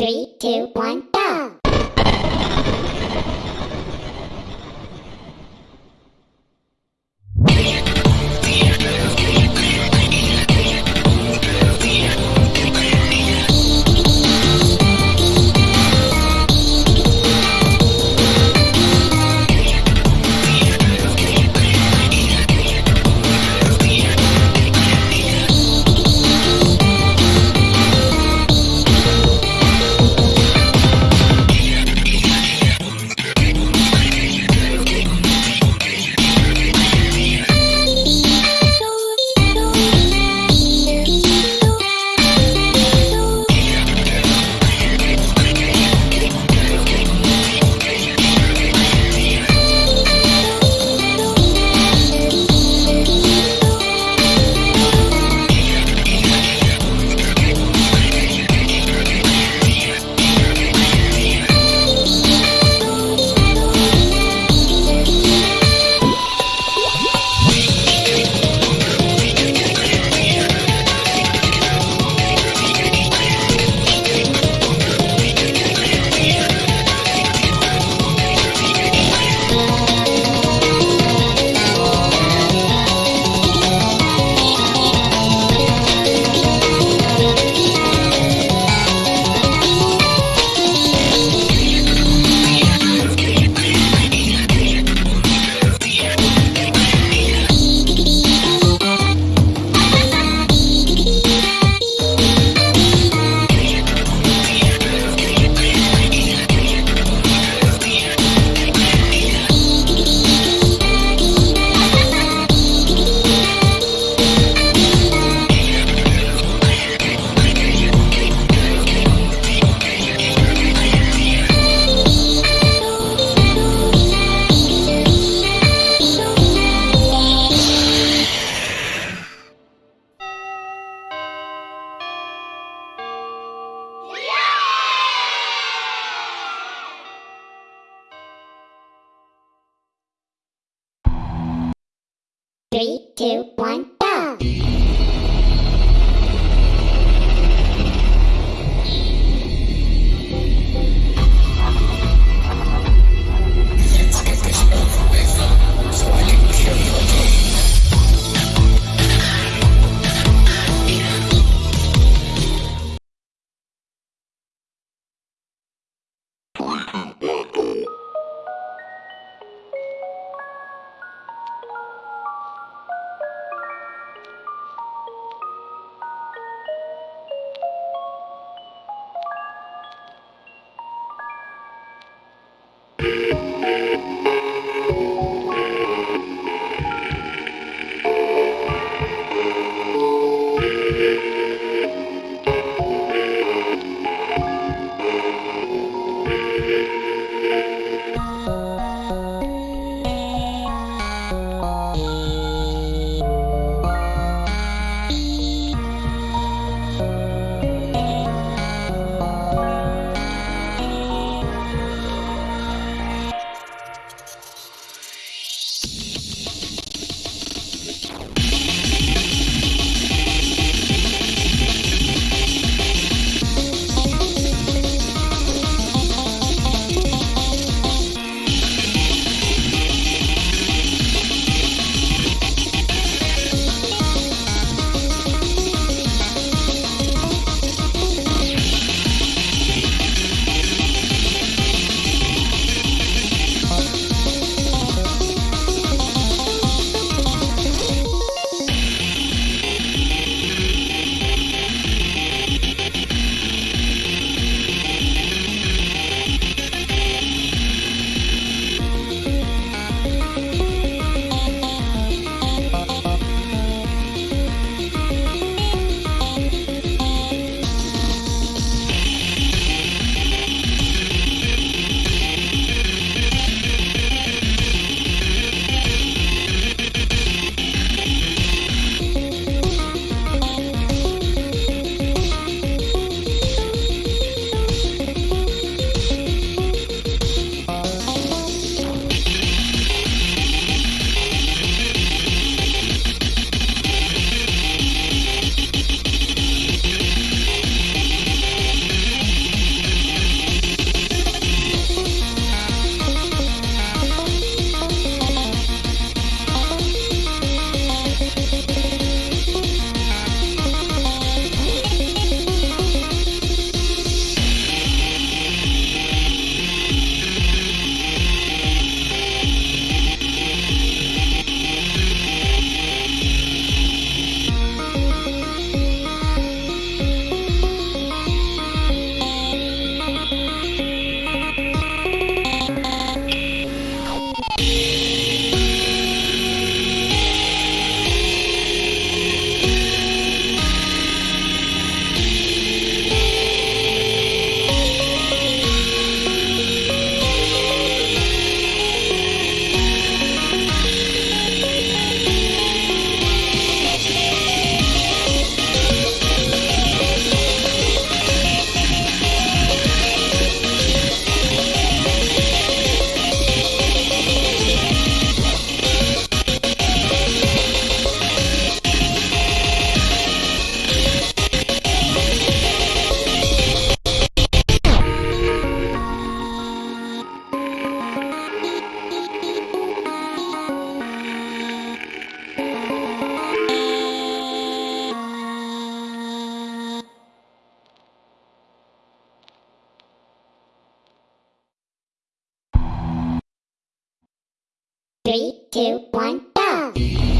Three, two, one, go! Three, two, one, Three, two, one, go!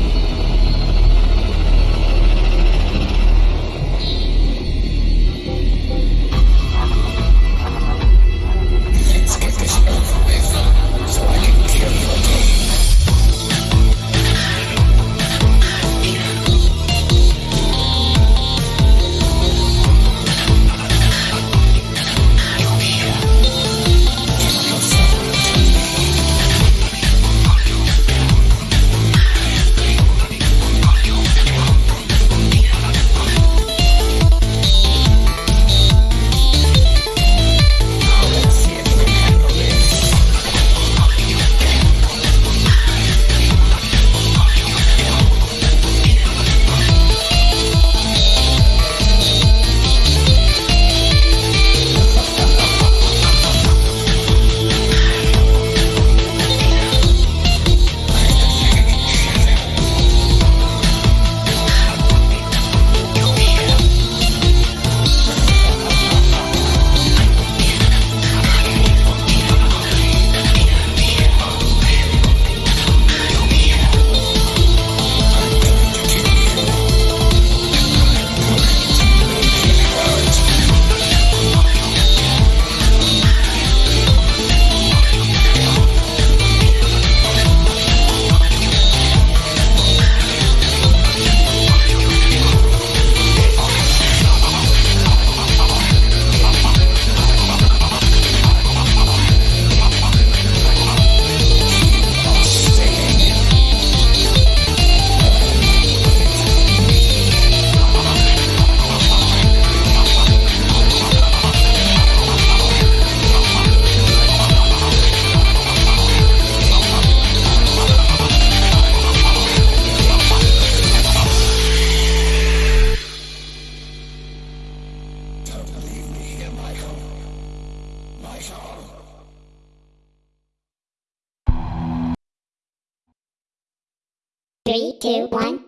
Three, two, one,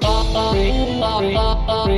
go!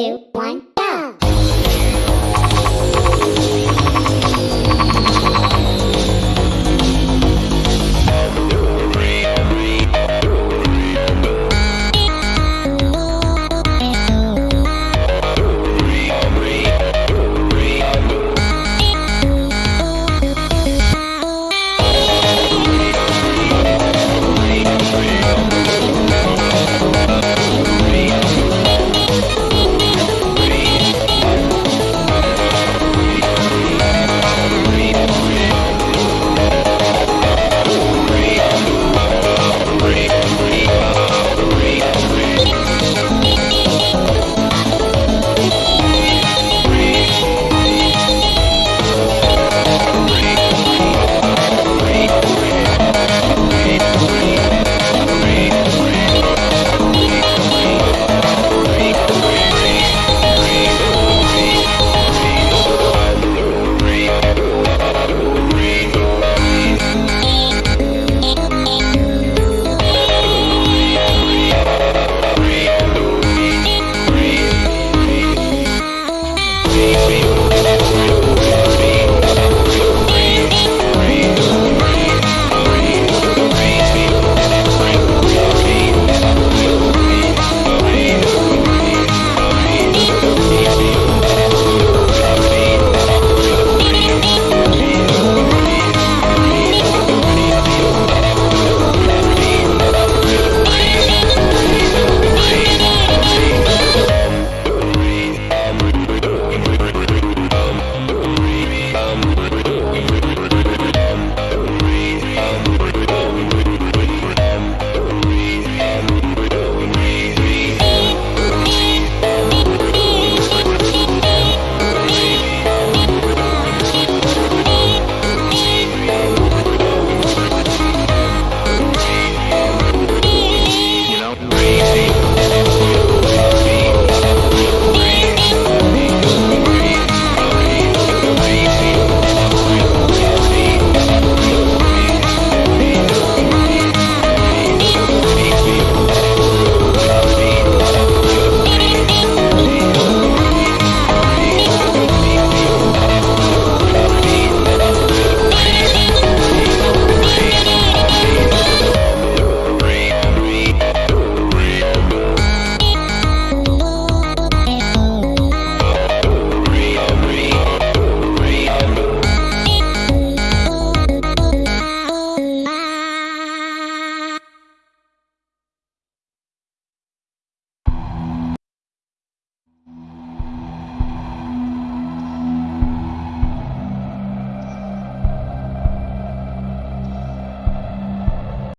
Two,